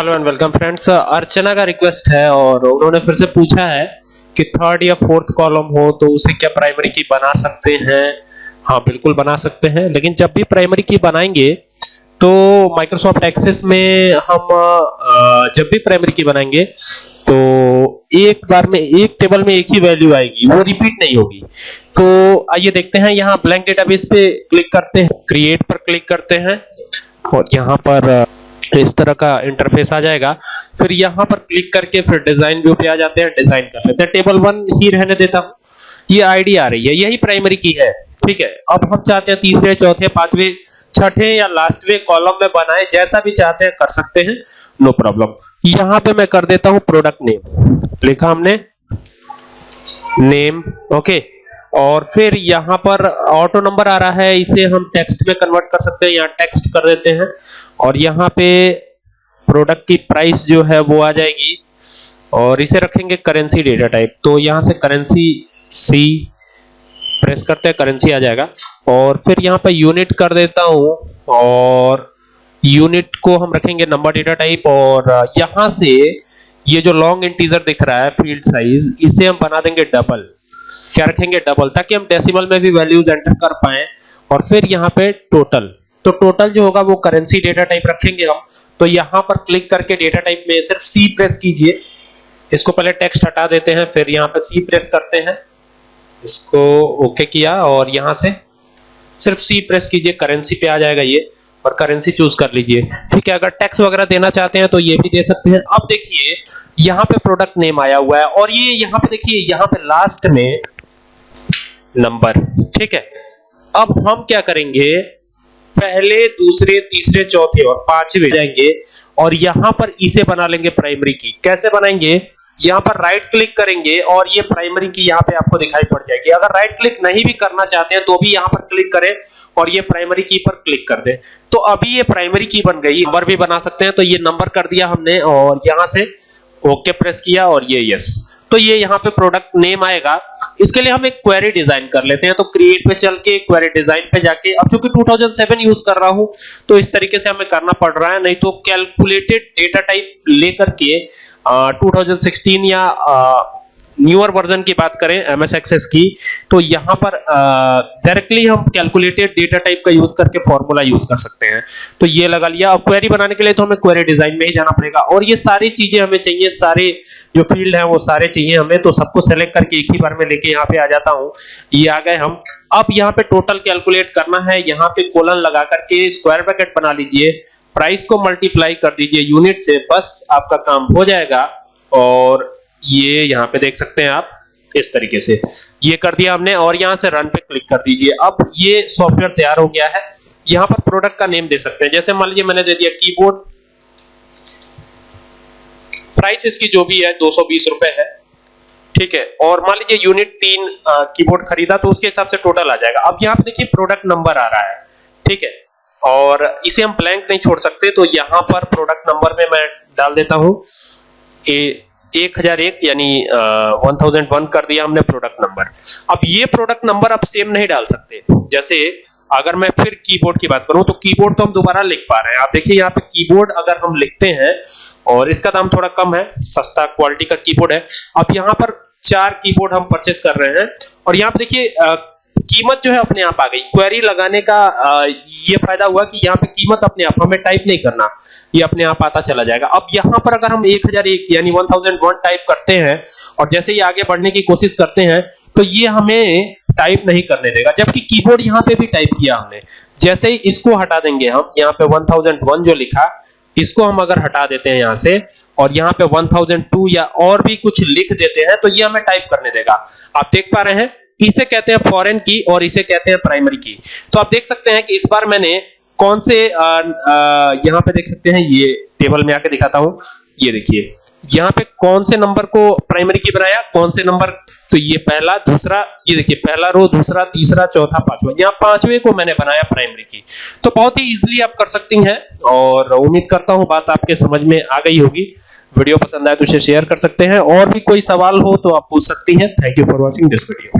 Hello and welcome friends Archana का request है और उन्होंने फिर से पूछा है कि थर्ड या फोर्थ कॉलम हो तो उसे क्या प्राइमरी की बना सकते हैं? हाँ बिल्कुल बना सकते हैं, लेकिन जब भी प्राइमरी की बनाएँगे तो माइक्रोसॉफ्ट एक्सेस में हम जब भी प्राइमरी की बनाएँगे तो एक बार में, एक टेबल में एक ही वैल्यू आएगी, वो रिपीट नहीं होगी। तो आइए देखते हैं, यहाँ ब्लैंक डेटाबेस पे क्लिक करते हैं क्रिएट पर क्लिक करते हैं, और यहाँ पर इस तरह का इंटरफेस आ जाएगा। फिर यहाँ पर क्लिक करके फिर डिज़ाइन व्यू पे आ जाते हैं डिज़ाइन कर लेते हैं। टेबल वन ही रहने देता हूँ। ये आईडी आ रही है, यही प्राइमरी की है। ठीक है, अब हम चाहते हैं तीसरे, चौथे, पांचवे, छठे या लास्टवे कॉलम में बनाए, जैसा भी चाहते हैं कर सकते हैं। नो प्रॉब्लम यहाँ पे मैं कर देता हूँ प्रोडक्ट नेम लिखा हमने? नेम ओके और फिर यहाँ पर ऑटो नंबर आ रहा है, इसे हम टेक्स्ट में कन्वर्ट कर सकते हैं यहाँ टेक्स्ट कर देते हैं। और यहाँ पे प्रोडक्ट की प्राइस जो है, वो आ जाएगी। और इसे रखेंगे करेंसी डेटा टाइप तो यहाँ से करेंसी सी प्रेस करते हैं करेंसी आ जाएगा। और फिर यहाँ पे यूनिट कर देता हूँ, और यूनिट को हम रखेंगे नंबर डेटा टाइप और यहाँ से ये जो लॉन्ग इंटीजर दिख रहा है फ़ील्ड साइज़ इसे हम बना देंगे डबल क्या रखेंगे? डबल ताकि हम डेसिमल में भी वैल्यूज़ एंटर कर पाए और फिर यहाँ पे टोटल तो टोटल जो होगा वो करेंसी डेटा टाइप रखेंगे हम। तो यहाँ पर क्लिक करके डेटा टाइप में सिर्फ़ सी प्रेस कीजिए। इसको पहले टेक्स्ट हटा देते हैं, फिर यहाँ पर सी प्रेस करते हैं। इसको ओके किया और यहाँ से सिर्फ़ सी प्रेस कीजिए करेंसी पे आ जाएगा ये। और करेंसी चूज़ कर लीजिए। ठीक है, अगर टैक्स वगैरह देना चाहते हैं तो ये भी दे सकते हैं। अब देखिए, यहाँ पे प्रोडक्ट नेम आया हुआ है और ये यहाँ पे देखिए, यहाँ पे लास्ट में नंबर। ठीक है? अब हम क्या करेंगे? पहले, दूसरे, तीसरे, चौथे और पांचवे जाएँगे और यहाँ पर इसे बना लेंगे प्राइमरी की कैसे बनाएँगे? यहाँ पर राइट क्लिक करेंगे और ये प्राइमरी की यहाँ पे आपको दिखाई पड़ जाएगी। अगर राइट क्लिक नहीं भी करना चाहते हैं तो भी यहाँ पर क्लिक करें और ये प्राइमरी की पर क्लिक कर दें। तो अभी ये प्राइमरी की बन गई। नंबर भी बना सकते हैं। तो ये नंबर कर दिया हमने और यहाँ से ओके प्रेस किया और ये यस तो ये यहाँ पे प्रोडक्ट नेम आएगा। इसके लिए हम एक क्वेरी डिज़ाइन कर लेते हैं। तो क्रिएट पे चल के क्वेरी डिज़ाइन पे जाके अब चूँकि 2007 यूज़ कर रहा हूँ तो इस तरीके से हमें करना पड़ रहा है। नहीं तो कैलकुलेटेड डेटा टाइप लेकर के आ, 2016 या आ, न्यूअर वर्जन की बात करें एमएस एक्सेस की तो यहाँ पर डायरेक्टली हम कैलकुलेटेड डेटा टाइप का यूज़ करके फॉर्मूला यूज़ कर सकते हैं। तो ये लगा लिया। अब क्वेरी बनाने के लिए तो हमें क्वेरी डिज़ाइन में ही जाना पड़ेगा। और ये सारी चीज़ें हमें चाहिए, सारे जो फ़ील्ड है वो सारे चाहिए हमें तो सबको सेलेक्ट करके एक ही बार में लेके यहाँ पे आ जाता हूँ। ये आ गए हम। अब यहाँ पे टोटल कैलकुलेट करना है। यहाँ पे कोलन लगा करके स्क्वायर ब्रैकेट बना लीजिए। प्राइस को मल्टीप्लाई कर दीजिए यूनिट से। बस आपका काम हो जाएगा। और ये यहाँ पे देख सकते हैं आप, इस तरीके से। ये कर दिया हमने और यहाँ से रन पे क्लिक कर दीजिए। अब ये सॉफ्टवेयर तैयार हो गया है। यहाँ पर प्रोडक्ट का नेम दे सकते हैं। जैसे मान लीजिए मैंने दे दिया कीबोर्ड प्राइस इसकी जो भी है, दो सौ बीस रुपए है। ठीक है? और मान लीजिए यूनिट तीन कीबोर्ड खरीदा तो उसके हिसाब से टोटल आ जाएगा। अब यहाँ पे देखिए प्रोडक्ट नंबर आ रहा है। ठीक है? और इसे हम ब्लैंक नहीं छोड़ सकते तो यहाँ पर प्रोडक्ट नंबर में मैं डाल देता हूँ। ए 1001 यानी वन थाउज़ेंड वन कर दिया हमने प्रोडक्ट नंबर अब ये प्रोडक्ट नंबर आप सेम नहीं डाल सकते। जैसे अगर मैं फिर कीबोर्ड की बात करूँ तो कीबोर्ड तो हम दोबारा लिख पा रहे हैं। आप देखिए यहाँ पे कीबोर्ड अगर हम लिखते हैं और इसका दाम थोड़ा कम है सस्ता क्वालिटी का कीबोर्ड है। अब यहाँ पर चार कीबोर्ड हम परचेस कर रहे हैं और यहाँ पे देखिए कीमत जो है अपने आप आ गई। क्वेरी लगाने का आ, ये फ़ायदा हुआ कि यहाँ पे कीमत अपने आप हमें टाइप नहीं करना। ये अपने आप आता चला जाएगा। अब यहाँ पर अगर हम 1001 यानी 1001 टाइप करते हैं, और जैसे ही आगे बढ़ने की कोशिश करते हैं तो ये हमें टाइप नहीं करने देगा। जबकि कीबोर्ड यहाँ पे भी टाइप किया हमने। जैसे ही इसको हटा देंगे हम, यहाँ पे 1001 जो लिखा, इसको हम अगर हटा देते हैं यहाँ से, और यहाँ पे 1002 या और भी कुछ लिख देते हैं तो ये हमें टाइप करने देगा। आप देख पा रहे हैं, इसे कहते हैं फॉरेन की और इसे कहते हैं प्राइमरी की तो आप देख सकते हैं कि इस बार मैंने कौन से यहाँ पे देख सकते हैं, ये टेबल में आके दिखाता हूँ। ये देखिए, यहाँ पे कौन से नंबर को प्राइमरी की बनाया, कौन से नंबर तो ये पहला, दूसरा, ये देखिए, पहला रो दूसरा, तीसरा, चौथा, पांचवा, यहाँ पांचवे को मैंने बनाया प्राइमरी की तो बहुत ही इजीली आप कर सकती हैं, और उम्मीद करता हूँ बात आपके समझ में आ गई होगी। वीडियो पसंद आए तो उसे शेयर कर सकते हैं, और भी कोई सवाल हो तो आप पूछ सकती हैं। Thank you for watching this video